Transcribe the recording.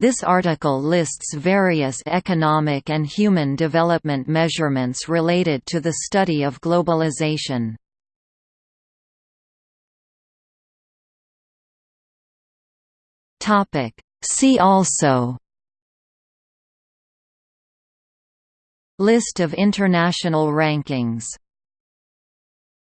This article lists various economic and human development measurements related to the study of globalization. See also List of international rankings